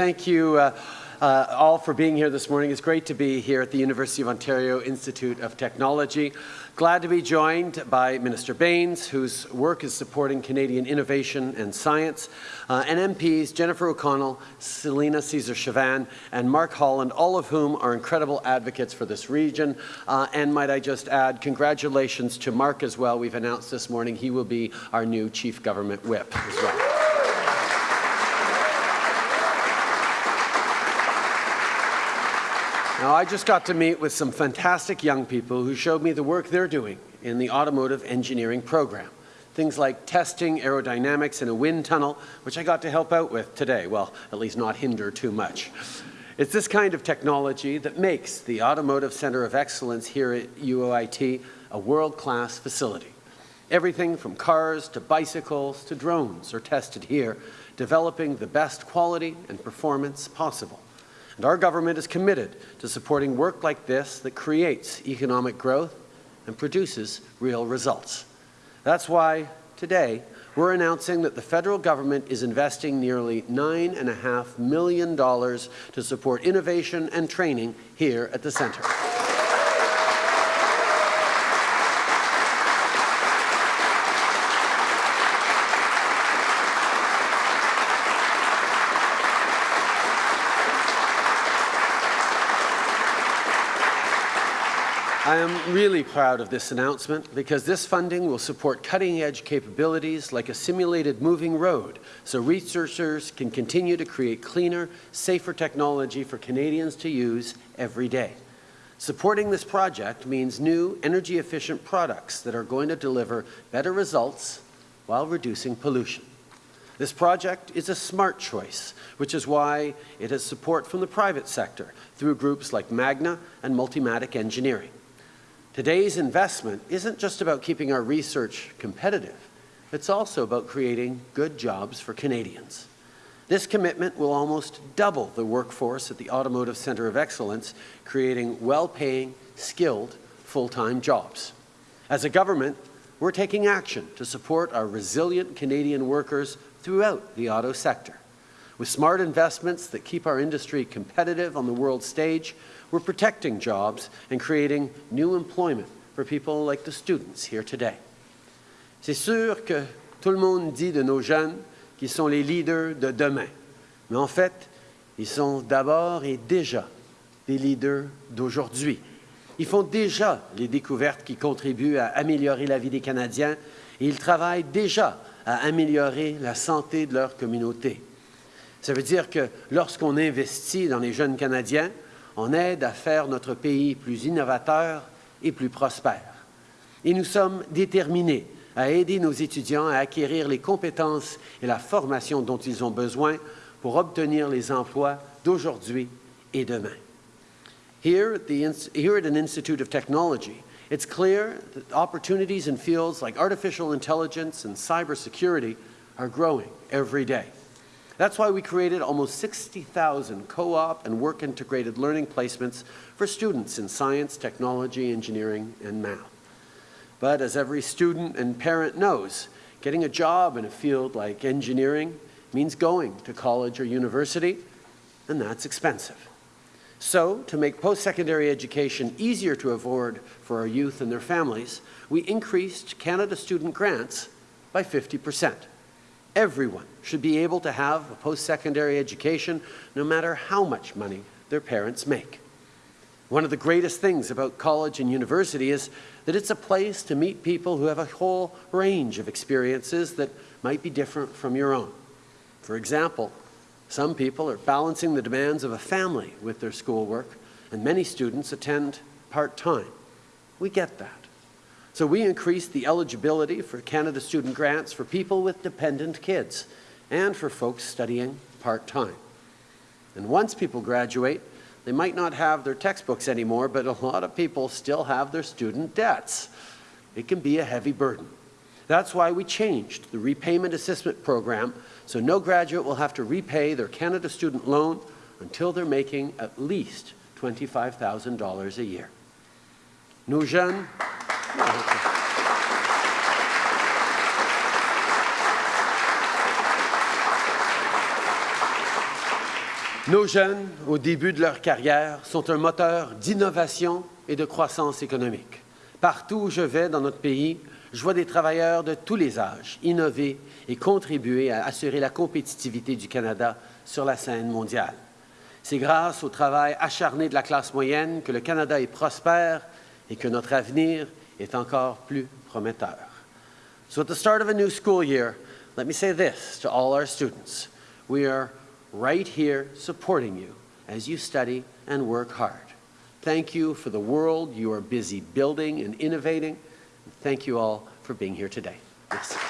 Thank you uh, uh, all for being here this morning. It's great to be here at the University of Ontario Institute of Technology. Glad to be joined by Minister Bains, whose work is supporting Canadian innovation and science, uh, and MPs Jennifer O'Connell, Celina Caesar-Chavannes, and Mark Holland, all of whom are incredible advocates for this region. Uh, and might I just add, congratulations to Mark as well. We've announced this morning he will be our new Chief Government Whip as well. Now, I just got to meet with some fantastic young people who showed me the work they're doing in the automotive engineering program. Things like testing aerodynamics in a wind tunnel, which I got to help out with today. Well, at least not hinder too much. It's this kind of technology that makes the Automotive Centre of Excellence here at UOIT a world-class facility. Everything from cars to bicycles to drones are tested here, developing the best quality and performance possible. And our government is committed to supporting work like this that creates economic growth and produces real results. That's why today we're announcing that the federal government is investing nearly $9.5 million to support innovation and training here at the centre. I am really proud of this announcement because this funding will support cutting-edge capabilities like a simulated moving road so researchers can continue to create cleaner, safer technology for Canadians to use every day. Supporting this project means new energy-efficient products that are going to deliver better results while reducing pollution. This project is a smart choice, which is why it has support from the private sector through groups like Magna and Multimatic Engineering. Today's investment isn't just about keeping our research competitive, it's also about creating good jobs for Canadians. This commitment will almost double the workforce at the Automotive Centre of Excellence, creating well-paying, skilled, full-time jobs. As a government, we're taking action to support our resilient Canadian workers throughout the auto sector. With smart investments that keep our industry competitive on the world stage, we're protecting jobs and creating new employment for people like the students here today. C'est sûr que tout le monde dit de nos jeunes qu'ils sont les leaders de demain. Mais en fait, ils sont d'abord et déjà des leaders d'aujourd'hui. Ils font déjà les découvertes qui contribuent à améliorer la vie des Canadiens et ils travaillent déjà à améliorer la santé de leur communauté. Ça veut dire que lorsqu'on investit dans les jeunes Canadiens, on aide à faire notre pays plus innovateur et plus prospère. Et nous sommes déterminés à aider nos étudiants à acquérir les compétences et la formation dont ils ont besoin pour obtenir les emplois d'aujourd'hui et demain. Here at, here at an Institute of Technology, it's clear that opportunities in fields like artificial intelligence and cybersecurity are growing every day. That's why we created almost 60,000 co-op and work-integrated learning placements for students in science, technology, engineering, and math. But as every student and parent knows, getting a job in a field like engineering means going to college or university, and that's expensive. So, to make post-secondary education easier to afford for our youth and their families, we increased Canada Student Grants by 50 percent. Everyone should be able to have a post-secondary education no matter how much money their parents make. One of the greatest things about college and university is that it's a place to meet people who have a whole range of experiences that might be different from your own. For example, some people are balancing the demands of a family with their schoolwork, and many students attend part-time. We get that. So we increased the eligibility for Canada Student Grants for people with dependent kids and for folks studying part-time. And once people graduate, they might not have their textbooks anymore, but a lot of people still have their student debts. It can be a heavy burden. That's why we changed the repayment assistance program so no graduate will have to repay their Canada student loan until they're making at least $25,000 a year. Nos jeunes Nos jeunes, au début de leur carrière, sont un moteur d'innovation et de croissance économique. Partout où je vais dans notre pays, je vois des travailleurs de tous les âges innover et contribuer à assurer la compétitivité du Canada sur la scène mondiale. C'est grâce au travail acharné de la classe moyenne que le Canada est prospère et que notre avenir est encore plus prometteur. So at the start of a new school year, let me say this to all our students. Right here supporting you as you study and work hard. Thank you for the world you are busy building and innovating. Thank you all for being here today. Merci.